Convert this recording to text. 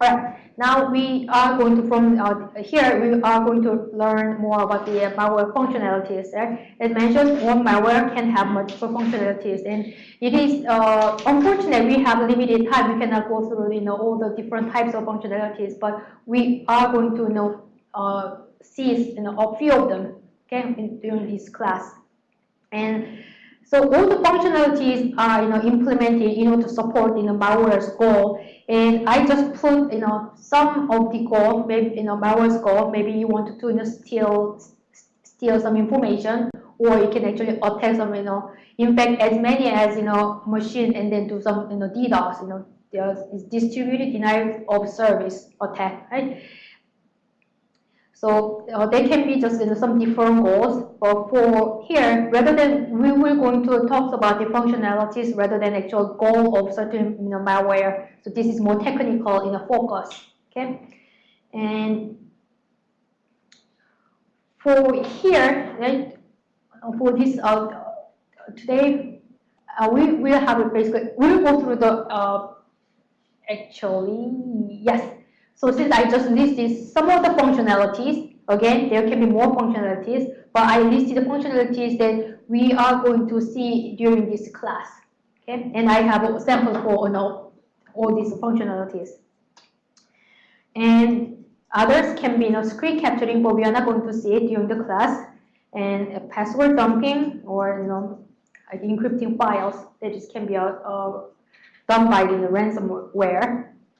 Alright, now we are going to, from uh, here, we are going to learn more about the malware functionalities. Right? As mentioned, one malware can have multiple functionalities, and it is uh, unfortunate we have limited time. We cannot go through you know all the different types of functionalities, but we are going to you know uh, see you know a few of them okay in, during this class, and. So all the functionalities are you know implemented in order to support you know malware's goal. And I just put you know some of the goal, maybe you know malware's goal. Maybe you want to you know steal steal some information, or you can actually attack some you know infect as many as you know machine and then do some you know DDoS. You know there's distributed denial of service attack, right? So uh, they can be just you know, some different goals. But for here, rather than we will going to talk about the functionalities rather than actual goal of certain you know, malware. So this is more technical in a focus. Okay, and for here, right, for this uh, today, uh, we will have a basically we will go through the uh, actually yes so since I just listed some of the functionalities, again, there can be more functionalities, but I listed the functionalities that we are going to see during this class. Okay, and I have a sample for you know, all these functionalities. And others can be you know, screen capturing, but we are not going to see it during the class. And password dumping or you know, encrypting files that just can be uh, done by the ransomware